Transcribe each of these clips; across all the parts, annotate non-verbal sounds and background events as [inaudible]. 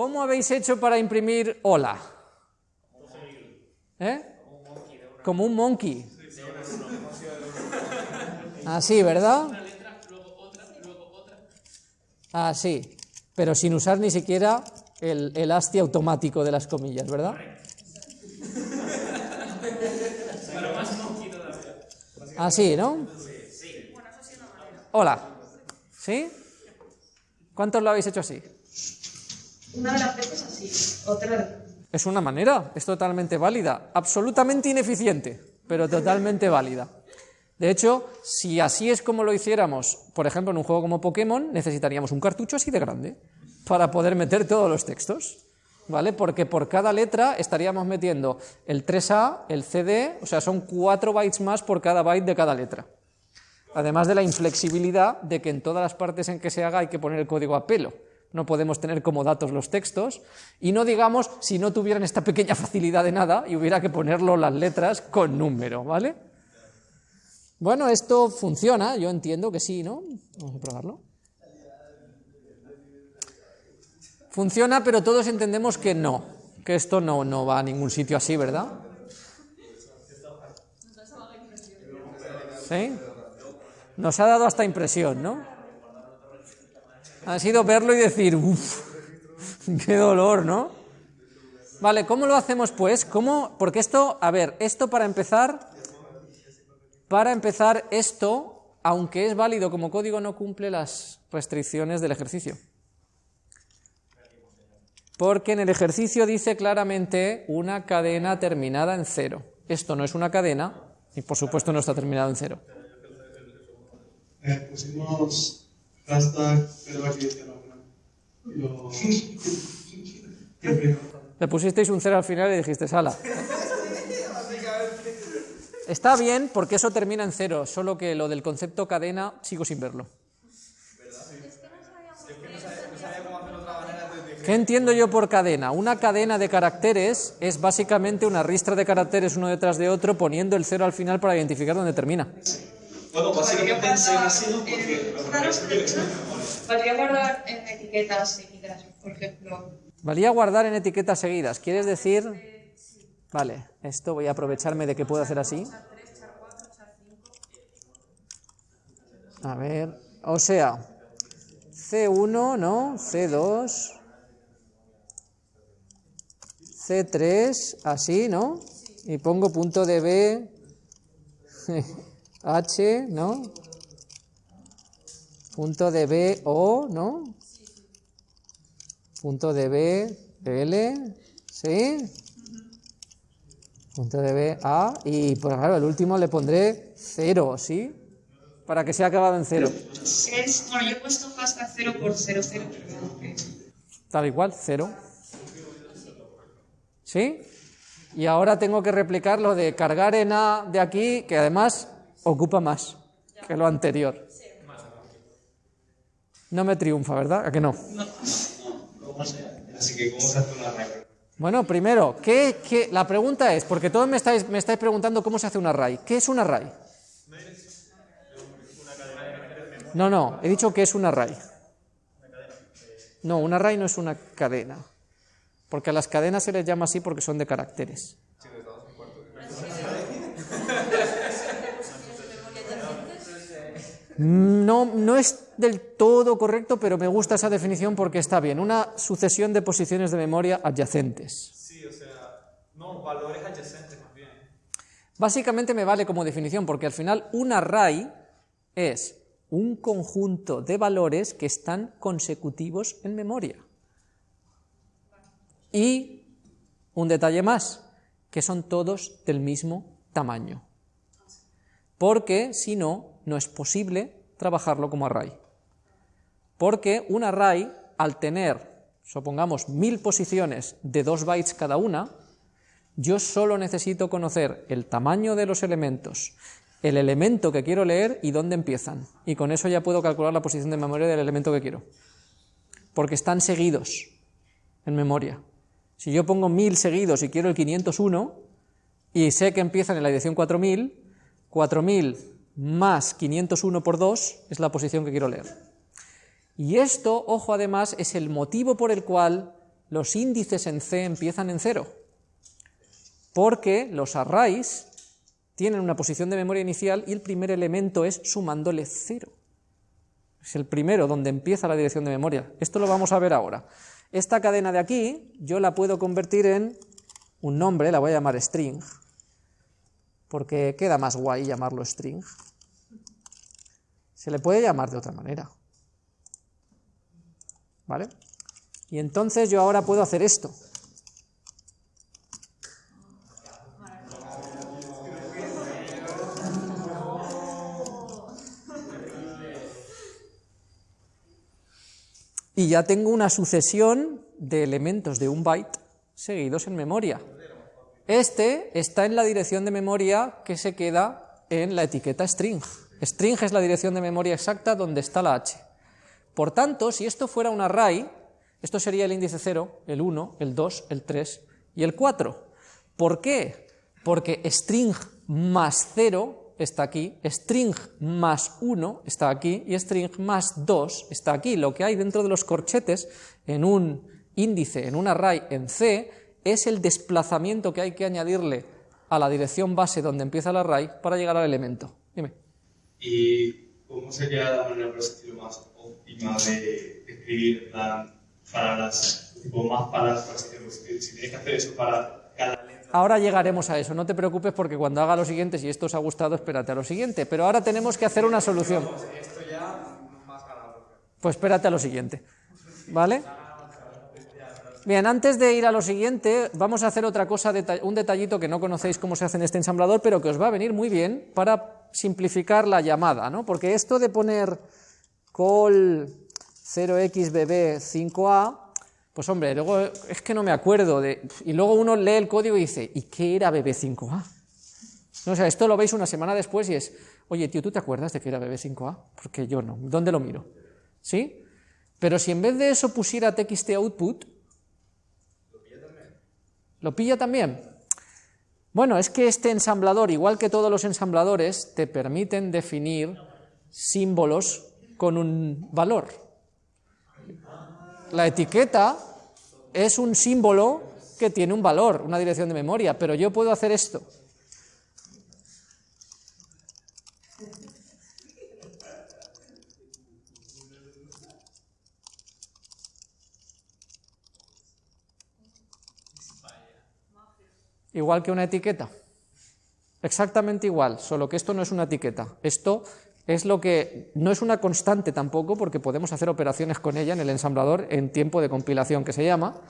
¿Cómo habéis hecho para imprimir hola? ¿Eh? Como un monkey. Así, ¿verdad? Así. Pero sin usar ni siquiera el, el asti automático de las comillas, ¿verdad? Así, ¿no? Hola. ¿Sí? ¿Cuántos lo habéis hecho así? Una de las veces así, otra Es una manera, es totalmente válida, absolutamente ineficiente, pero totalmente válida. De hecho, si así es como lo hiciéramos, por ejemplo, en un juego como Pokémon, necesitaríamos un cartucho así de grande para poder meter todos los textos, ¿vale? Porque por cada letra estaríamos metiendo el 3A, el CD, o sea, son 4 bytes más por cada byte de cada letra. Además de la inflexibilidad de que en todas las partes en que se haga hay que poner el código a pelo. No podemos tener como datos los textos. Y no digamos si no tuvieran esta pequeña facilidad de nada y hubiera que ponerlo las letras con número, ¿vale? Bueno, esto funciona, yo entiendo que sí, ¿no? Vamos a probarlo. Funciona, pero todos entendemos que no, que esto no, no va a ningún sitio así, ¿verdad? ¿Sí? Nos ha dado hasta impresión, ¿no? Ha sido verlo y decir, uff, qué dolor, ¿no? Vale, ¿cómo lo hacemos pues? ¿Cómo? Porque esto, a ver, esto para empezar, para empezar, esto, aunque es válido como código, no cumple las restricciones del ejercicio. Porque en el ejercicio dice claramente una cadena terminada en cero. Esto no es una cadena y por supuesto no está terminado en cero. Eh, Le pusisteis un cero al final y dijiste sala. Está bien porque eso termina en cero, solo que lo del concepto cadena sigo sin verlo. ¿Qué entiendo yo por cadena? Una cadena de caracteres es básicamente una ristra de caracteres uno detrás de otro poniendo el cero al final para identificar dónde termina. Bueno, básicamente en C ha sido porque Podría guardar en etiquetas seguidas, por ejemplo. Valía guardar en etiquetas seguidas. ¿Quieres decir? Vale, esto voy a aprovecharme de que puedo hacer así. A ver, o sea, C1, ¿no? C2, C3, así, ¿no? Y pongo punto de B, [laughs] H, ¿no? Punto de B, O, ¿no? Punto de B, L, ¿sí? Punto de B, A, y pues claro, el último le pondré 0, ¿sí? Para que sea acabado en 0. Es, bueno, yo he puesto hashtag 0 por 00, pero que- Tal igual, 0. ¿Sí? Y ahora tengo que replicar lo de cargar en A de aquí, que además ocupa más que lo anterior. No me triunfa, ¿verdad? ¿A que no? Así que, ¿cómo se hace? Bueno, primero, ¿qué, qué- la pregunta es, porque todos me estáis, me estáis preguntando cómo se hace un array. ¿Qué es un array? No, no, he dicho que es un array. No, un array no es una cadena. Porque a las cadenas se les llama así porque son de caracteres. No, no es del todo correcto, pero me gusta esa definición porque está bien. Una sucesión de posiciones de memoria adyacentes. Sí, o sea, no, valores adyacentes más bien. Básicamente me vale como definición porque al final un array es un conjunto de valores que están consecutivos en memoria. Y un detalle más, que son todos del mismo tamaño. Porque si no, no es posible trabajarlo como array. Porque un array, al tener, supongamos, mil posiciones de dos bytes cada una, yo solo necesito conocer el tamaño de los elementos, el elemento que quiero leer y dónde empiezan. Y con eso ya puedo calcular la posición de memoria del elemento que quiero. Porque están seguidos en memoria. Si yo pongo 1000 seguidos y quiero el 501 y sé que empiezan en la dirección 4000, 4000 más 501 por 2 es la posición que quiero leer. Y esto, ojo además, es el motivo por el cual los índices en C empiezan en cero, porque los arrays tienen una posición de memoria inicial y el primer elemento es sumándole cero. Es el primero donde empieza la dirección de memoria. Esto lo vamos a ver ahora. Esta cadena de aquí yo la puedo convertir en un nombre, la voy a llamar string, porque queda más guay llamarlo string. Se le puede llamar de otra manera. ¿Vale? Y entonces yo ahora puedo hacer esto. Y ya tengo una sucesión de elementos de un byte seguidos en memoria. Este está en la dirección de memoria que se queda en la etiqueta string. String es la dirección de memoria exacta donde está la h. Por tanto, si esto fuera un array, esto sería el índice 0, el 1, el 2, el 3 y el 4. ¿Por qué? Porque string más 0 está aquí, string más 1 está aquí y string más 2 está aquí. Lo que hay dentro de los corchetes en un índice, en un array en C, es el desplazamiento que hay que añadirle a la dirección base donde empieza el array para llegar al elemento. Dime. ¿Y cómo sería la manera, por más óptima de escribir palabras, tipo más palabras, por si tienes que hacer eso para cada letra? Ahora llegaremos a eso, no te preocupes porque cuando haga lo siguiente, si esto os ha gustado, espérate a lo siguiente. Pero ahora tenemos que hacer una solución. Pues espérate a lo siguiente. ¿Vale? Bien, antes de ir a lo siguiente, vamos a hacer otra cosa, un detallito que no conocéis cómo se hace en este ensamblador, pero que os va a venir muy bien para simplificar la llamada, ¿no? Porque esto de poner call 0xbb5a, pues hombre, luego es que no me acuerdo, de, y luego uno lee el código y dice, ¿y qué era bb5a? o sea, esto lo veis una semana después y es, oye, tío, ¿tú te acuerdas de que era bb5a? Porque yo no, ¿dónde lo miro? ¿Sí? Pero si en vez de eso pusiera txt output, ¿Lo pilla también? Bueno, es que este ensamblador, igual que todos los ensambladores, te permiten definir símbolos con un valor. La etiqueta es un símbolo que tiene un valor, una dirección de memoria, pero yo puedo hacer esto. Igual que una etiqueta. Exactamente igual, solo que esto no es una etiqueta. Esto es lo que no es una constante tampoco, porque podemos hacer operaciones con ella en el ensamblador en tiempo de compilación que se llama,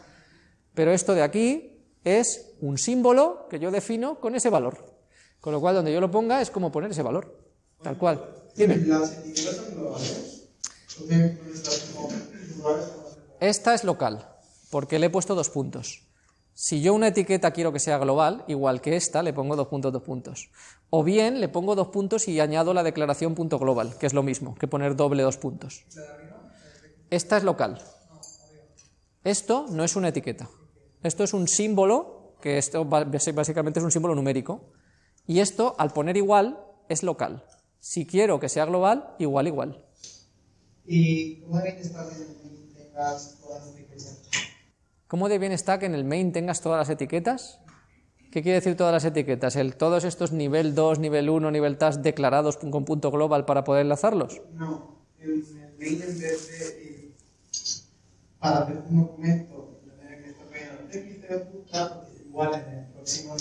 pero esto de aquí es un símbolo que yo defino con ese valor. Con lo cual, donde yo lo ponga es como poner ese valor, tal cual. Esta es local, porque le he puesto dos puntos. Si yo una etiqueta quiero que sea global, igual que esta, le pongo dos puntos, dos puntos. O bien le pongo dos puntos y añado la declaración punto global, que es lo mismo que poner doble dos puntos. Esta es local. Esto no es una etiqueta. Esto es un símbolo, que esto básicamente es un símbolo numérico. Y esto, al poner igual, es local. Si quiero que sea global, igual, igual. ¿Y cómo está ¿Cómo de bien está que en el main tengas todas las etiquetas? ¿Qué quiere decir todas las etiquetas? ¿El, ¿Todos estos nivel 2, nivel 1, nivel task declarados con punto global para poder enlazarlos? No, en el main en vez de eh, para hacer un documento igual en el próximo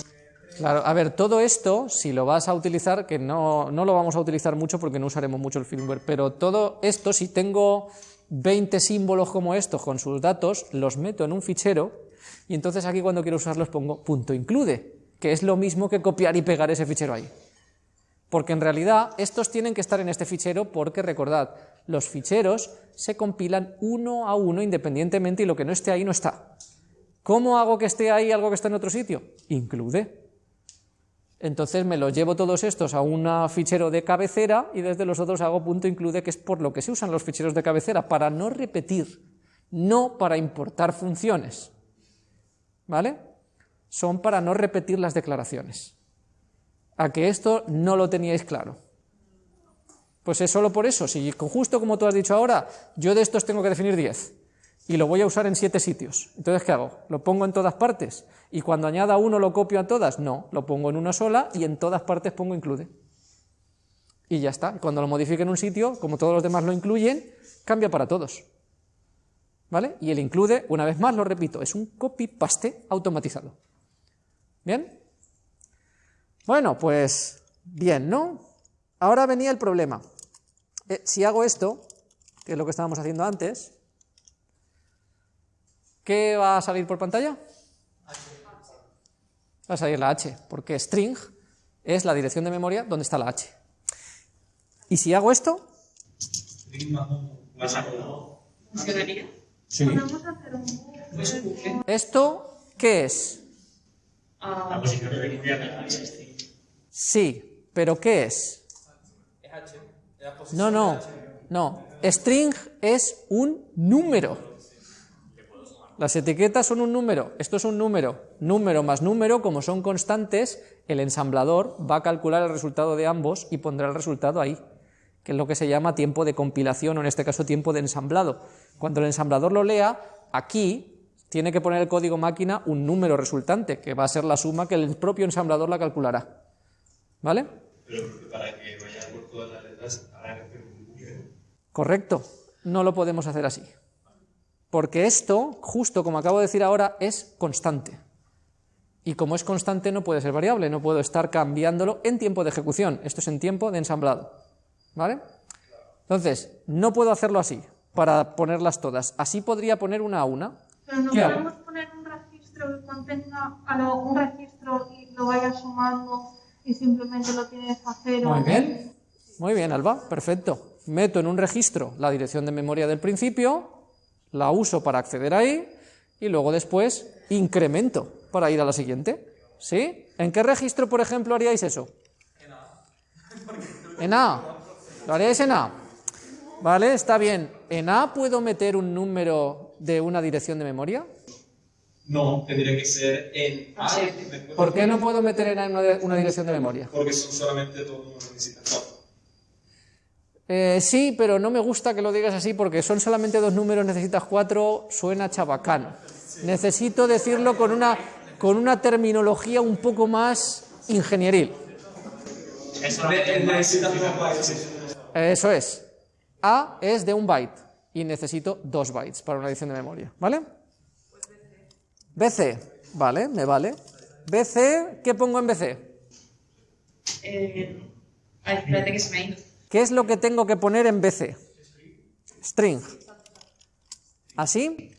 Claro, a ver, todo esto, si lo vas a utilizar, que no, no lo vamos a utilizar mucho porque no usaremos mucho el firmware, pero todo esto, si tengo 20 símbolos como estos con sus datos, los meto en un fichero y entonces aquí cuando quiero usarlos pongo punto include, que es lo mismo que copiar y pegar ese fichero ahí. Porque en realidad estos tienen que estar en este fichero porque recordad, los ficheros se compilan uno a uno independientemente y lo que no esté ahí no está. ¿Cómo hago que esté ahí algo que está en otro sitio? Include. Entonces me los llevo todos estos a un fichero de cabecera y desde los otros hago punto include, que es por lo que se usan los ficheros de cabecera, para no repetir, no para importar funciones. ¿Vale? Son para no repetir las declaraciones. A que esto no lo teníais claro. Pues es solo por eso, si justo como tú has dicho ahora, yo de estos tengo que definir 10, y lo voy a usar en siete sitios. Entonces, ¿qué hago? ¿Lo pongo en todas partes? ¿Y cuando añada uno lo copio a todas? No, lo pongo en una sola y en todas partes pongo include. Y ya está. Cuando lo modifique en un sitio, como todos los demás lo incluyen, cambia para todos. ¿Vale? Y el include, una vez más lo repito, es un copy-paste automatizado. ¿Bien? Bueno, pues bien, ¿no? Ahora venía el problema. Eh, si hago esto, que es lo que estábamos haciendo antes, ¿qué va a salir por pantalla? Va a salir la H, porque string es la dirección de memoria donde está la H. Y si hago esto, sí. Podemos hacer un ¿Esto qué es? Ah, La posición de memoria Sí, pero ¿qué es? No, no, no. String es un número. Las etiquetas son un número. Esto es un número. Número más número, como son constantes, el ensamblador va a calcular el resultado de ambos y pondrá el resultado ahí, que es lo que se llama tiempo de compilación o en este caso tiempo de ensamblado. Cuando el ensamblador lo lea, aquí tiene que poner el código máquina un número resultante, que va a ser la suma que el propio ensamblador la calculará. ¿Vale? Pero para que vaya por todas las letras, habrá que hacer un número. Correcto, no lo podemos hacer así. Porque esto, justo como acabo de decir ahora, es constante. Y como es constante no puede ser variable, no puedo estar cambiándolo en tiempo de ejecución. Esto es en tiempo de ensamblado. ¿Vale? Entonces, no puedo hacerlo así, para ponerlas todas. Así podría poner una a una. Pero no podemos poner un registro que contenga a lo- un registro y lo vaya sumando y simplemente lo tienes a cero. Muy bien. Muy bien, Alba, perfecto. Meto en un registro la dirección de memoria del principio, la uso para acceder ahí y luego después incremento para ir a la siguiente. ¿Sí? ¿En qué registro, por ejemplo, haríais eso? [laughs] En A. ¿Lo haríais en A? Vale, está bien. ¿En A puedo meter un número de una dirección de memoria? No, tendría que ser en A. ¿Por qué no puedo meter en A una, una dirección de memoria? Porque son solamente dos números. Eh, sí, pero no me gusta que lo digas así porque son solamente dos números, necesitas cuatro, suena chabacano. Necesito decirlo con una, con una terminología un poco más ingenieril. Eso es. A es de un byte y necesito dos bytes para una edición de memoria, ¿vale? BC, vale, me vale. BC, ¿qué pongo en BC? eh, ay, espérate que se me ha ido. ¿Qué es lo que tengo que poner en BC? String. ¿Así?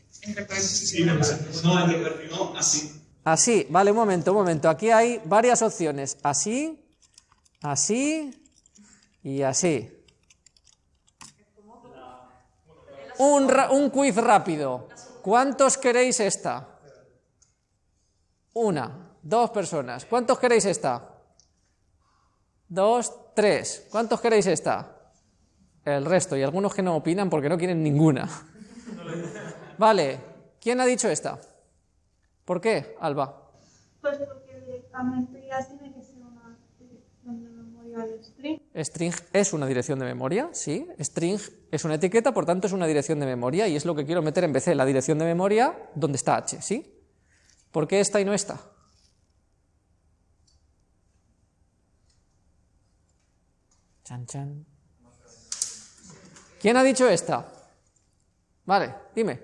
Así. Así, vale, un momento, un momento. Aquí hay varias opciones. Así, así y así. Un, un quiz rápido. ¿Cuántos queréis esta? Una, dos personas. ¿Cuántos queréis esta? Dos, tres. ¿Cuántos queréis esta? El resto, y algunos que no opinan porque no quieren ninguna. Vale, ¿quién ha dicho esta? ¿Por qué, Alba? Pues porque directamente ya tiene que ser una dirección de memoria de string. String es una dirección de memoria, sí. String es una etiqueta, por tanto es una dirección de memoria y es lo que quiero meter en BC, la dirección de memoria donde está H, ¿sí? ¿Por qué esta y no esta? Chan, chan. ¿Quién ha dicho esta? Vale, dime.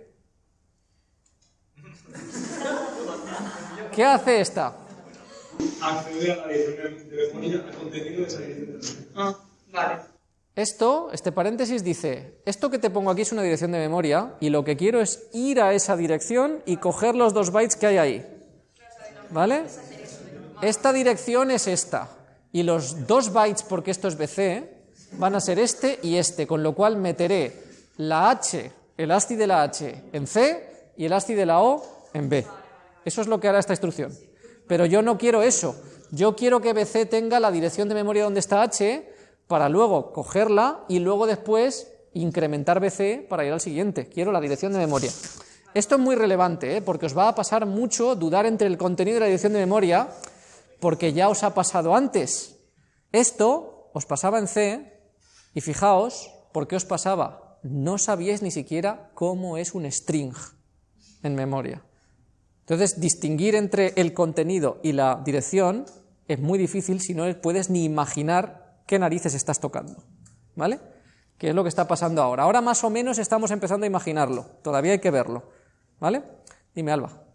¿Qué hace esta? Accede a la dirección de memoria, al contenido de esa dirección de memoria. Ah, vale. Esto, este paréntesis dice, esto que te pongo aquí es una dirección de memoria y lo que quiero es ir a esa dirección y coger los dos bytes que hay ahí. ¿Vale? Esta dirección es esta y los dos bytes, porque esto es BC, van a ser este y este, con lo cual meteré la H, el ASCII de la H en C y el ASCII de la O en B. Eso es lo que hará esta instrucción. Pero yo no quiero eso. Yo quiero que BC tenga la dirección de memoria donde está H para luego cogerla y luego después incrementar BC para ir al siguiente. Quiero la dirección de memoria. Esto es muy relevante, ¿eh? porque os va a pasar mucho dudar entre el contenido y la dirección de memoria, porque ya os ha pasado antes. Esto os pasaba en C, y fijaos, ¿por qué os pasaba? no sabíais ni siquiera cómo es un string en memoria. Entonces, distinguir entre el contenido y la dirección es muy difícil si no puedes ni imaginar qué narices estás tocando. ¿Vale? ¿Qué es lo que está pasando ahora? Ahora más o menos estamos empezando a imaginarlo, todavía hay que verlo. ¿Vale? Dime, Alba.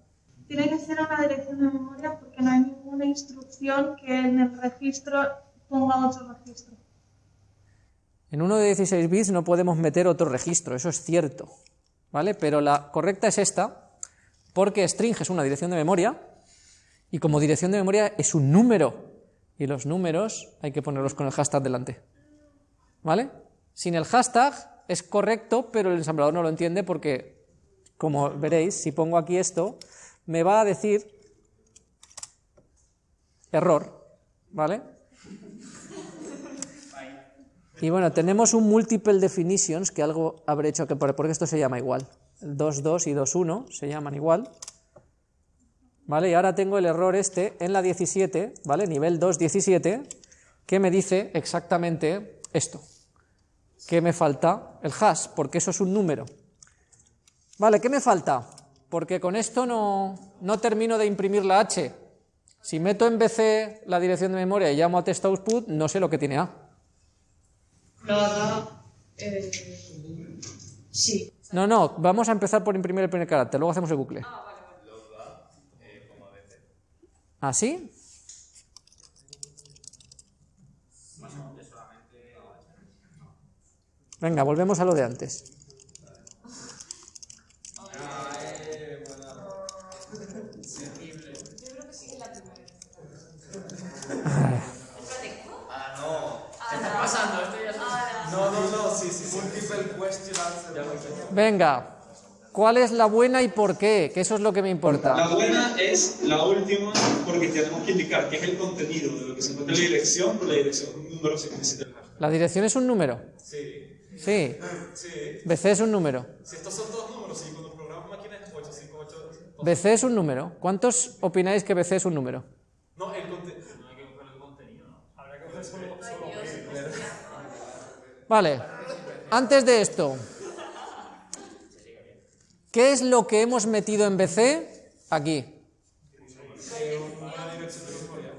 Tiene que ser una dirección de memoria porque no hay ninguna instrucción que en el registro ponga otro registro. En uno de 16 bits no podemos meter otro registro, eso es cierto. ¿Vale? Pero la correcta es esta, porque string es una dirección de memoria y como dirección de memoria es un número y los números hay que ponerlos con el hashtag delante. ¿Vale? Sin el hashtag es correcto, pero el ensamblador no lo entiende porque, como veréis, si pongo aquí esto, me va a decir error, ¿vale? Y bueno, tenemos un multiple definitions, que algo habré hecho que porque esto se llama igual. El 2.2 y 2.1 se llaman igual. ¿Vale? Y ahora tengo el error este en la 17, ¿vale? Nivel 2.17, que me dice exactamente esto. Que me falta el hash, porque eso es un número. Vale, ¿qué me falta? Porque con esto no, no termino de imprimir la H. Si meto en BC la dirección de memoria y llamo a test output, no sé lo que tiene A. Lo hará. Eh, sí. No, no, vamos a empezar por imprimir el primer carácter, luego hacemos el bucle. ¿Así? Venga, volvemos a lo de antes. Venga, ¿cuál es la buena y por qué? Que eso es lo que me importa. La buena es la última porque tenemos que indicar qué es el contenido de lo que se encuentra en la dirección, pero la dirección es un número que necesita. ¿La dirección es un número? Sí. Sí. Sí. BC es un número. Si estos son todos números, si cuando programas máquinas es 858. BC es un número. ¿Cuántos opináis que BC es un número? No, el contenido. No hay que coger el contenido, ¿no? Habrá que coger solo, solo Vale. Antes de esto, ¿qué es lo que hemos metido en BC? Aquí.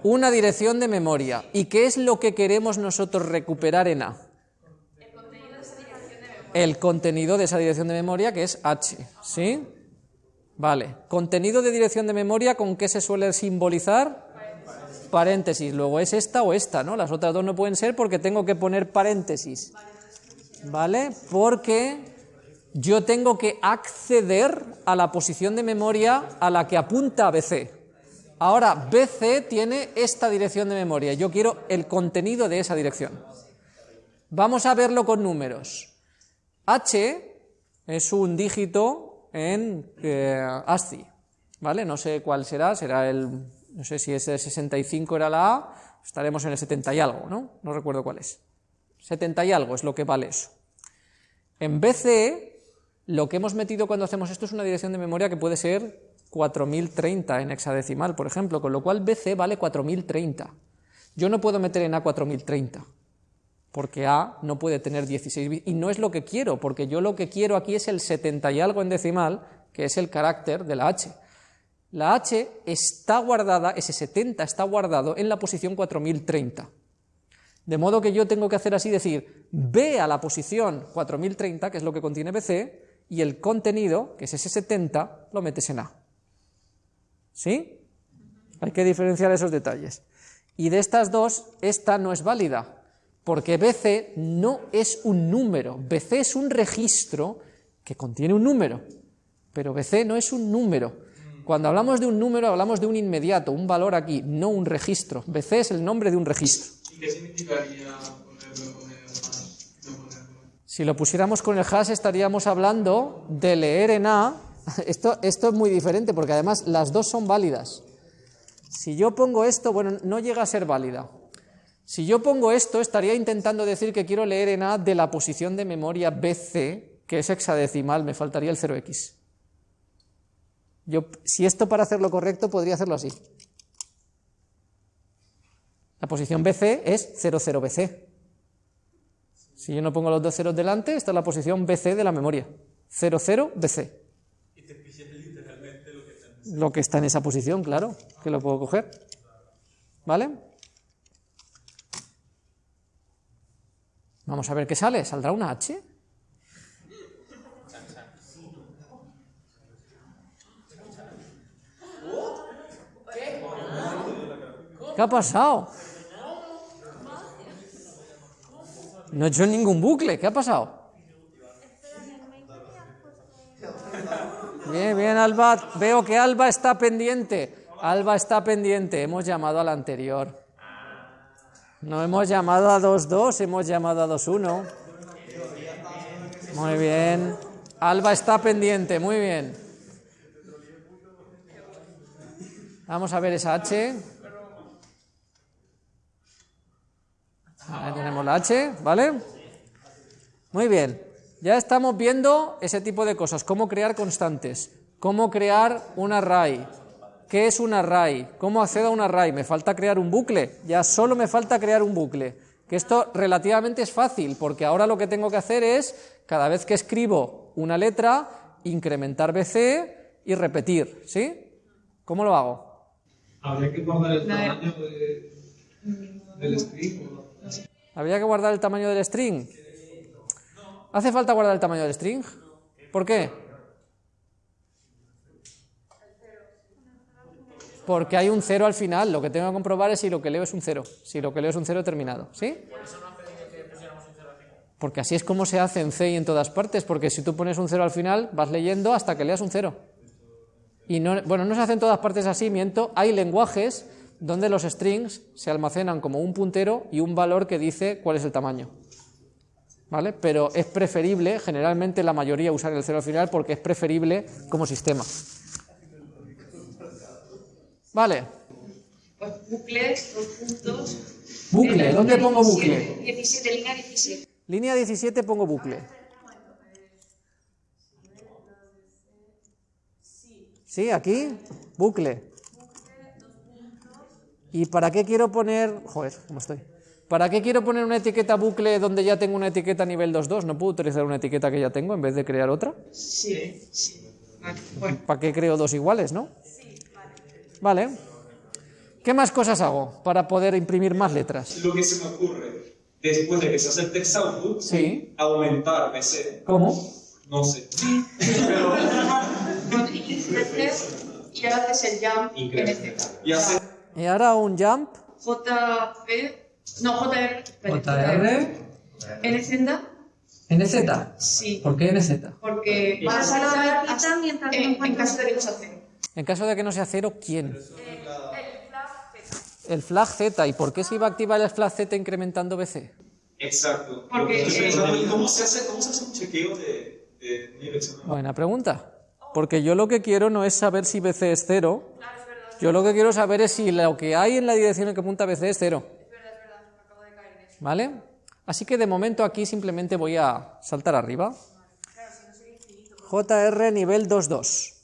Una dirección de memoria. ¿Y qué es lo que queremos nosotros recuperar en A? El contenido de esa dirección de memoria que es H. ¿Sí? Vale. Contenido de dirección de memoria, ¿con qué se suele simbolizar? Paréntesis. Luego es esta o esta, ¿no? Las otras dos no pueden ser porque tengo que poner paréntesis. ¿Vale? Porque yo tengo que acceder a la posición de memoria a la que apunta BC. Ahora, BC tiene esta dirección de memoria. Yo quiero el contenido de esa dirección. Vamos a verlo con números. H es un dígito en eh, ASCII, ¿vale? No sé cuál será, será el, no sé si ese 65 era la A, estaremos en el 70 y algo, ¿no? No recuerdo cuál es. 70 y algo es lo que vale eso. En BCE, lo que hemos metido cuando hacemos esto es una dirección de memoria que puede ser 4030 en hexadecimal, por ejemplo, con lo cual BC vale 4030. Yo no puedo meter en A 4030 porque A no puede tener 16 bits, y no es lo que quiero, porque yo lo que quiero aquí es el 70 y algo en decimal, que es el carácter de la H. La H está guardada, ese 70 está guardado en la posición 4030. De modo que yo tengo que hacer así, decir, ve a la posición 4030, que es lo que contiene BC, y el contenido, que es ese 70, lo metes en A. ¿Sí? Hay que diferenciar esos detalles. Y de estas dos, esta no es válida, porque BC no es un número, BC es un registro que contiene un número, pero BC no es un número. Cuando hablamos de un número hablamos de un inmediato, un valor aquí, no un registro. BC es el nombre de un registro. ¿Y qué significaría ponerlo con Si lo pusiéramos con el hash estaríamos hablando de leer en A. [laughs] Esto, esto es muy diferente porque además las dos son válidas. Si yo pongo esto, bueno, no llega a ser válida. Si yo pongo esto, estaría intentando decir que quiero leer en A de la posición de memoria BC, que es hexadecimal, me faltaría el 0x. Yo, si esto para hacerlo correcto, podría hacerlo así. La posición BC es 00BC. Si yo no pongo los dos ceros delante, esta es la posición BC de la memoria. 0, 0, BC. Lo que está en esa posición, claro, que lo puedo coger. ¿Vale? Vamos a ver qué sale. ¿Saldrá una H? ¿Qué ha pasado? No he hecho ningún bucle. ¿Qué ha pasado? Bien, bien, Alba. Veo que Alba está pendiente. Alba está pendiente. Hemos llamado al anterior. No hemos llamado a 2-2, hemos llamado a 2-1. Muy bien. Alba está pendiente, muy bien. Vamos a ver esa H. Ahí tenemos la H, ¿vale? Muy bien. Ya estamos viendo ese tipo de cosas, cómo crear constantes, cómo crear un array, qué es un array, cómo accedo a un array, me falta crear un bucle, ya solo me falta crear un bucle, que esto relativamente es fácil, porque ahora lo que tengo que hacer es, cada vez que escribo una letra, incrementar BC y repetir, ¿sí? ¿Cómo lo hago? Habría que guardar el tamaño de, del string. ¿Habría que guardar el tamaño del string? ¿Hace falta guardar el tamaño del string? ¿Por qué? Porque hay un cero al final. Lo que tengo que comprobar es si lo que leo es un cero. Si lo que leo es un cero terminado. ¿Sí? Porque así es como se hace en C y en todas partes. Porque si tú pones un cero al final, vas leyendo hasta que leas un cero. Y no, bueno, no se hace en todas partes así, miento. Hay lenguajes donde los strings se almacenan como un puntero y un valor que dice cuál es el tamaño. ¿Vale? Pero es preferible, generalmente la mayoría usar el cero al final porque es preferible como sistema. Vale. Pues bucles, dos puntos. Bucle, Eh, ¿dónde pongo 17, bucle? 17, línea 17. Línea 17 pongo bucle. Sí, aquí, bucle. ¿Y para qué quiero poner... Joder, ¿cómo estoy? ¿Para qué quiero poner una etiqueta bucle donde ya tengo una etiqueta nivel 2.2? ¿No puedo utilizar una etiqueta que ya tengo en vez de crear otra? Sí, sí. Vale, bueno. ¿Para qué creo dos iguales, no? Vale. ¿Qué más cosas hago para poder imprimir más letras? Lo que se me ocurre, después de que se hace el text output, Sí. aumentar BC. ¿Cómo? No sé. Pero, [laughs] y haces el jump NZ. y hacer Y ahora un jump. JP, no, JR. JR. NZ, NZ. sí, ¿Por qué NZ? porque Vas vas a saltar hasta- mientras en, en caso de que no se hace. En caso de que no sea cero, ¿quién? El flag Z. ¿Y por qué se iba a activar el flag Z incrementando BC? Exacto. Porque, eh, cómo se hace, cómo se hace un chequeo de, de dirección. Buena pregunta. Porque yo lo que quiero no es saber si BC es cero. Yo lo que quiero saber es si lo que hay en la dirección en que apunta BC es cero. ¿Vale? Así que de momento aquí simplemente voy a saltar arriba. JR nivel 2.2.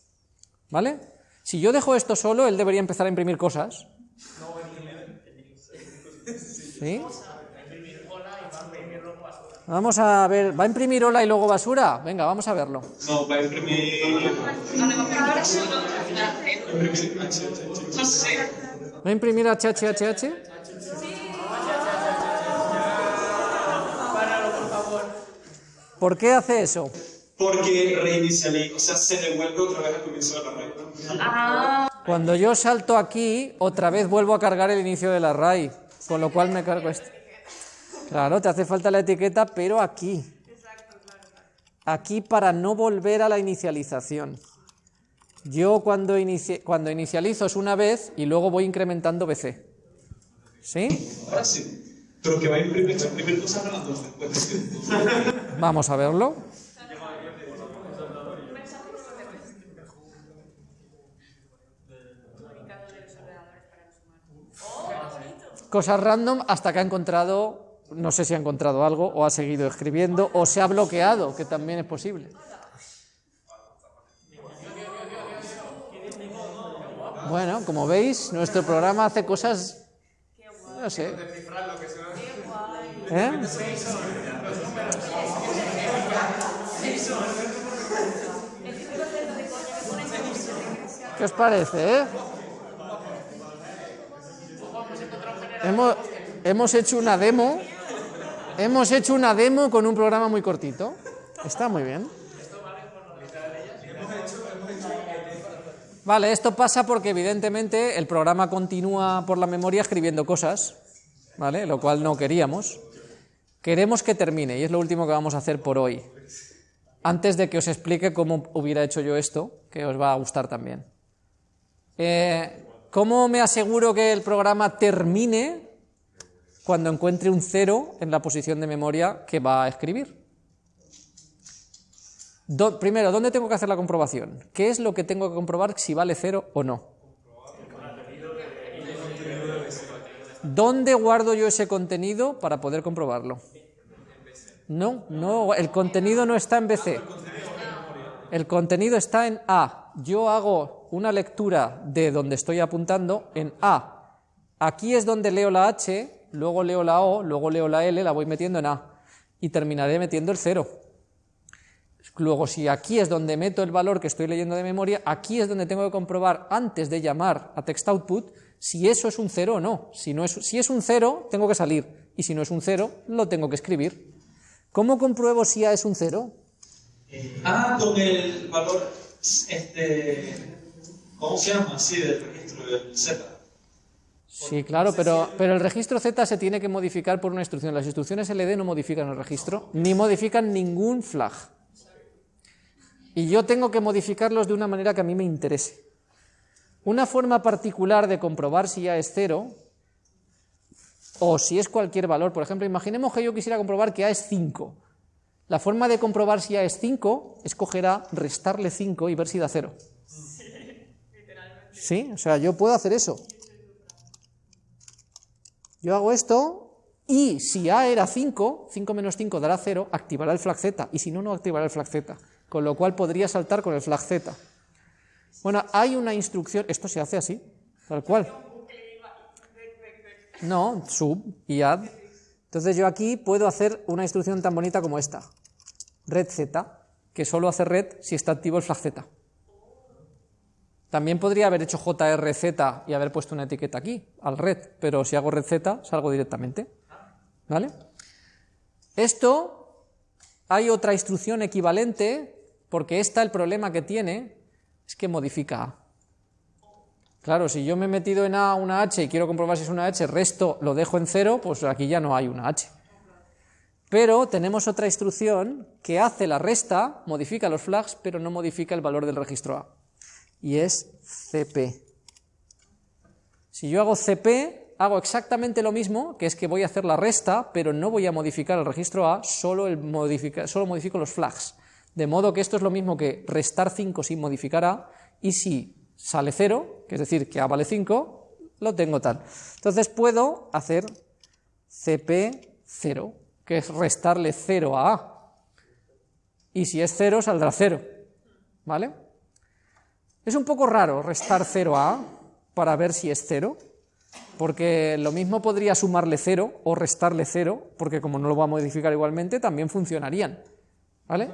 ¿Vale? Si yo dejo esto solo, él debería empezar a imprimir cosas. ¿Sí? Vamos a ver, ¿va a imprimir hola y luego basura? Venga, vamos a verlo. No, va a imprimir. ¿Va a imprimir HHHH? ¿Por qué hace eso? Porque reinicializa, o sea, se devuelve otra vez al comienzo de la red. Ah, Cuando yo salto aquí, otra vez vuelvo a cargar el inicio del array, con lo cual me cargo esto. Claro, te hace falta la etiqueta, pero aquí. Aquí para no volver a la inicialización. Yo cuando, inici- cuando inicializo es una vez y luego voy incrementando BC. ¿Sí? Ahora sí. Pero que va a imprimir, a imprimir cosas después de que- Vamos a verlo. Cosas random hasta que ha encontrado, no sé si ha encontrado algo, o ha seguido escribiendo, o se ha bloqueado, que también es posible. Bueno, como veis, nuestro programa hace cosas No sé. ¿Eh? ¿Qué os parece, eh? Hemos, hemos hecho una demo. Hemos hecho una demo con un programa muy cortito. Está muy bien. Vale, esto pasa porque evidentemente el programa continúa por la memoria escribiendo cosas, ¿vale? Lo cual no queríamos. Queremos que termine y es lo último que vamos a hacer por hoy. Antes de que os explique cómo hubiera hecho yo esto, que os va a gustar también. Eh, ¿Cómo me aseguro que el programa termine cuando encuentre un cero en la posición de memoria que va a escribir? primero, ¿dónde tengo que hacer la comprobación? ¿Qué es lo que tengo que comprobar si vale cero o no? ¿Dónde guardo yo ese contenido para poder comprobarlo? No, no, el contenido no está en BC. El contenido está en A. Yo hago una lectura de donde estoy apuntando en A. Aquí es donde leo la H, luego leo la O, luego leo la L, la voy metiendo en A. Y terminaré metiendo el cero. Luego, si aquí es donde meto el valor que estoy leyendo de memoria, aquí es donde tengo que comprobar antes de llamar a text output si eso es un cero o no. Si, no es, si es un cero, tengo que salir. Y si no es un cero, lo tengo que escribir. ¿Cómo compruebo si A es un cero? Ah, con el valor, este, ¿cómo se llama? Sí, del registro del Z. Sí, claro, pero, pero el registro Z se tiene que modificar por una instrucción. Las instrucciones LD no modifican el registro, ni modifican ningún flag. Y yo tengo que modificarlos de una manera que a mí me interese. Una forma particular de comprobar si A es cero, o si es cualquier valor, por ejemplo, imaginemos que yo quisiera comprobar que A es 5. La forma de comprobar si A es 5 es coger A, restarle 5 y ver si da 0. ¿Sí? O sea, yo puedo hacer eso. Yo hago esto y si A era 5, 5 menos 5 dará 0, activará el flag Z, y si no, no activará el flag Z, con lo cual podría saltar con el flag Z. Bueno, hay una instrucción, esto se hace así, tal cual. No, sub y add. Entonces yo aquí puedo hacer una instrucción tan bonita como esta. Red Z, que solo hace red si está activo el flag Z. También podría haber hecho JRZ y haber puesto una etiqueta aquí, al red, pero si hago red Z, salgo directamente. ¿Vale? Esto, hay otra instrucción equivalente, porque esta el problema que tiene es que modifica A. Claro, si yo me he metido en A una H y quiero comprobar si es una H, resto lo dejo en cero, pues aquí ya no hay una H. Pero tenemos otra instrucción que hace la resta, modifica los flags, pero no modifica el valor del registro A. Y es CP. Si yo hago CP, hago exactamente lo mismo, que es que voy a hacer la resta, pero no voy a modificar el registro A, solo, el solo modifico los flags. De modo que esto es lo mismo que restar 5 sin modificar A, y si sale 0, que es decir, que A vale 5, lo tengo tal. Entonces puedo hacer CP0, que es restarle 0 a A. Y si es 0, saldrá 0. ¿Vale? Es un poco raro restar 0 a A para ver si es 0, porque lo mismo podría sumarle 0 o restarle 0, porque como no lo va a modificar igualmente, también funcionarían. ¿Vale?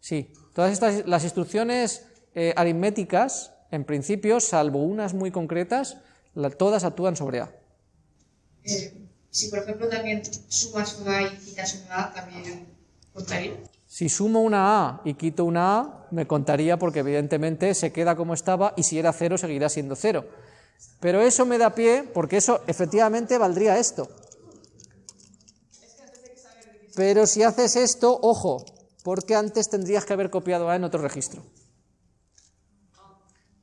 Sí, todas estas, las instrucciones eh, aritméticas, en principio, salvo unas muy concretas, la, todas actúan sobre A. Eh, si, por ejemplo, también sumas una A y quitas una A, ¿también contaría? Si sumo una A y quito una A, me contaría porque evidentemente se queda como estaba y si era cero seguirá siendo cero. Pero eso me da pie, porque eso efectivamente valdría esto. Pero si haces esto, ojo, porque antes tendrías que haber copiado A en otro registro.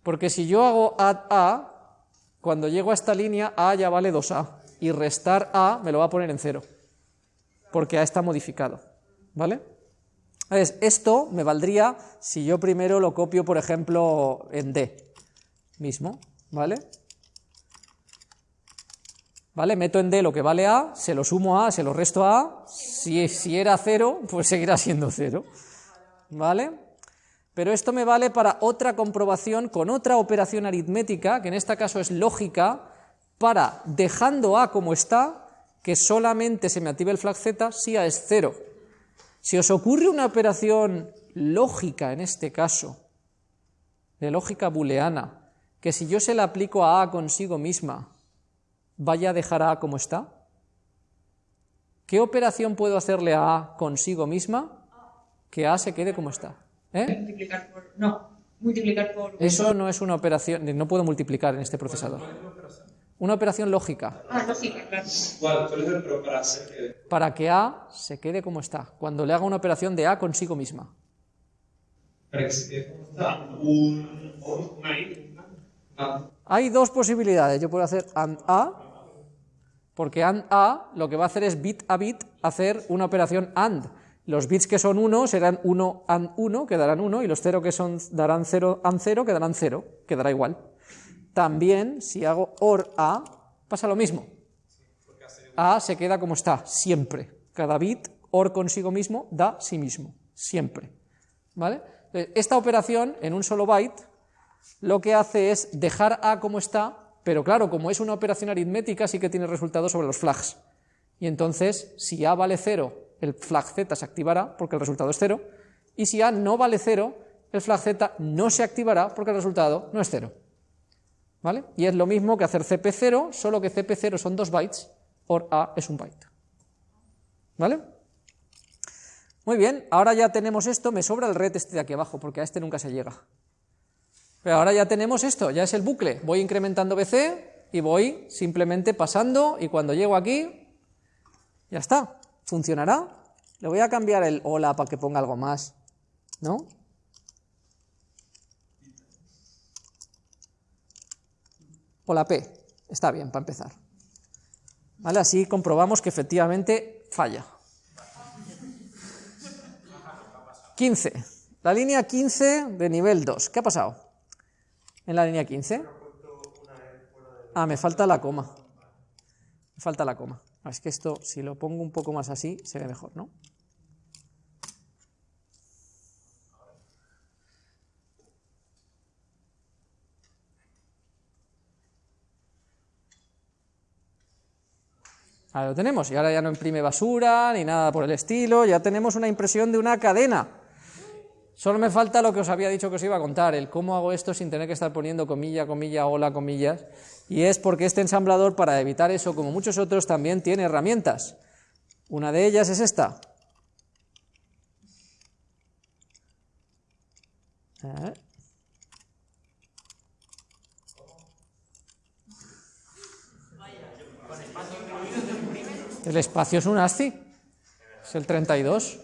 Porque si yo hago add A, cuando llego a esta línea, A ya vale 2A, y restar A me lo va a poner en cero, porque A está modificado, ¿vale? Esto me valdría si yo primero lo copio, por ejemplo, en D mismo, ¿vale? ¿Vale? Meto en D lo que vale A, se lo sumo a A, se lo resto a A, si, si era cero, pues seguirá siendo cero, ¿vale? Pero esto me vale para otra comprobación con otra operación aritmética, que en este caso es lógica, para, dejando A como está, que solamente se me active el flag Z si A es 0. Si os ocurre una operación lógica en este caso, de lógica booleana, que si yo se la aplico a A consigo misma, vaya a dejar a A como está, ¿qué operación puedo hacerle a A consigo misma? Que A se quede como está. ¿Eh? Multiplicar por. No, multiplicar por. Eso no es una operación, no puedo multiplicar en este procesador. Una operación lógica, Ah, lógica, claro. ¿Cuál? ¿Cuál es el pro para hacer que.? para que A se quede como está, cuando le haga una operación de A consigo misma. Para que se quede como está. Un. o Una i. Hay dos posibilidades. Yo puedo hacer AND A, porque AND A lo que va a hacer es bit a bit hacer una operación AND. Los bits que son 1 serán 1 AND 1, quedarán 1, y los 0 que son darán 0 AND 0, quedarán 0, quedará igual. También, si hago OR A, pasa lo mismo. A se queda como está, siempre. Cada bit, OR consigo mismo, da sí mismo, siempre. ¿Vale? Esta operación, en un solo byte, lo que hace es dejar A como está, pero claro, como es una operación aritmética, sí que tiene resultado sobre los flags. Y entonces, si A vale 0, el flag Z se activará porque el resultado es 0, y si A no vale 0, el flag Z no se activará porque el resultado no es 0. ¿Vale? Y es lo mismo que hacer CP0, solo que CP0 son 2 bytes, or A es un byte. ¿Vale? Muy bien, ahora ya tenemos esto, me sobra el red este de aquí abajo, porque a este nunca se llega. Pero ahora ya tenemos esto, ya es el bucle. Voy incrementando BC y voy simplemente pasando y cuando llego aquí, ya está. ¿Funcionará? Le voy a cambiar el hola para que ponga algo más, ¿no? Hola P, está bien para empezar. ¿Vale? Así comprobamos que efectivamente falla. 15. La línea 15 de nivel 2. ¿Qué ha pasado? En la línea 15. Ah, me falta la coma. Me falta la coma. Es que esto, si lo pongo un poco más así, se ve mejor, ¿no? Ahí lo tenemos, y ahora ya no imprime basura ni nada por el estilo, ya tenemos una impresión de una cadena. Solo me falta lo que os había dicho que os iba a contar, el cómo hago esto sin tener que estar poniendo comilla, comilla, hola, comillas, y es porque este ensamblador, para evitar eso, como muchos otros, también tiene herramientas. Una de ellas es esta. Eh. El espacio es un ASCII, es el 32,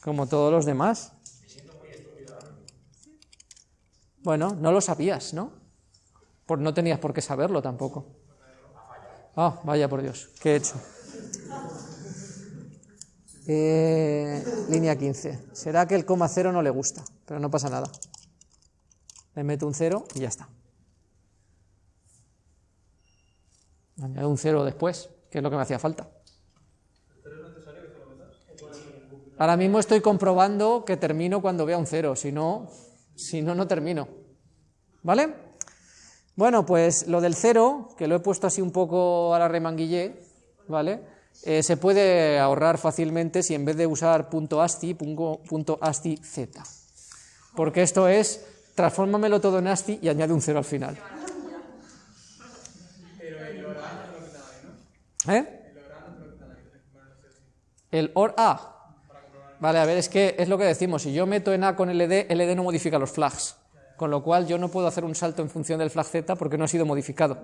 como todos los demás. Bueno, no lo sabías, ¿no? Por, no tenías por qué saberlo tampoco. Ah, vaya por Dios, ¿qué he hecho? Eh, línea 15. Será que el coma cero no le gusta, pero no pasa nada. Le meto un cero y ya está. Añado un cero después, que es lo que me hacía falta. Ahora mismo estoy comprobando que termino cuando vea un cero, si no, si no, no termino. ¿Vale? Bueno, pues lo del cero, que lo he puesto así un poco a la remanguillé, ¿vale? Eh, se puede ahorrar fácilmente si en vez de usar .asti, pongo .asti z. Porque esto es, transfórmamelo todo en asti y añade un cero al final. ¿Eh? El OR A. Vale, a ver, es que es lo que decimos. Si yo meto en A con LD, LD no modifica los flags. Con lo cual yo no puedo hacer un salto en función del flag Z porque no ha sido modificado.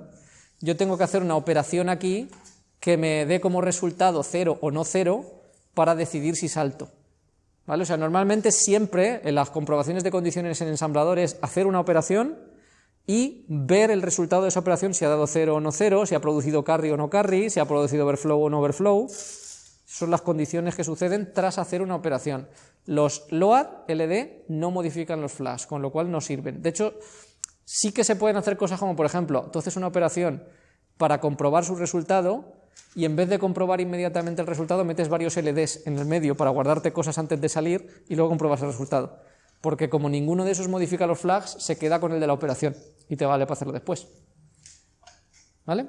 Yo tengo que hacer una operación aquí que me dé como resultado cero o no cero para decidir si salto. ¿Vale? O sea, normalmente siempre en las comprobaciones de condiciones en ensamblador es hacer una operación y ver el resultado de esa operación, si ha dado cero o no cero, si ha producido carry o no carry, si ha producido overflow o no overflow. Son las condiciones que suceden tras hacer una operación. Los LOAD, LD, no modifican los flags, con lo cual no sirven. De hecho, sí que se pueden hacer cosas como, por ejemplo, tú haces una operación para comprobar su resultado y en vez de comprobar inmediatamente el resultado, metes varios LDs en el medio para guardarte cosas antes de salir y luego comprobas el resultado. Porque como ninguno de esos modifica los flags, se queda con el de la operación y te vale para hacerlo después. ¿Vale?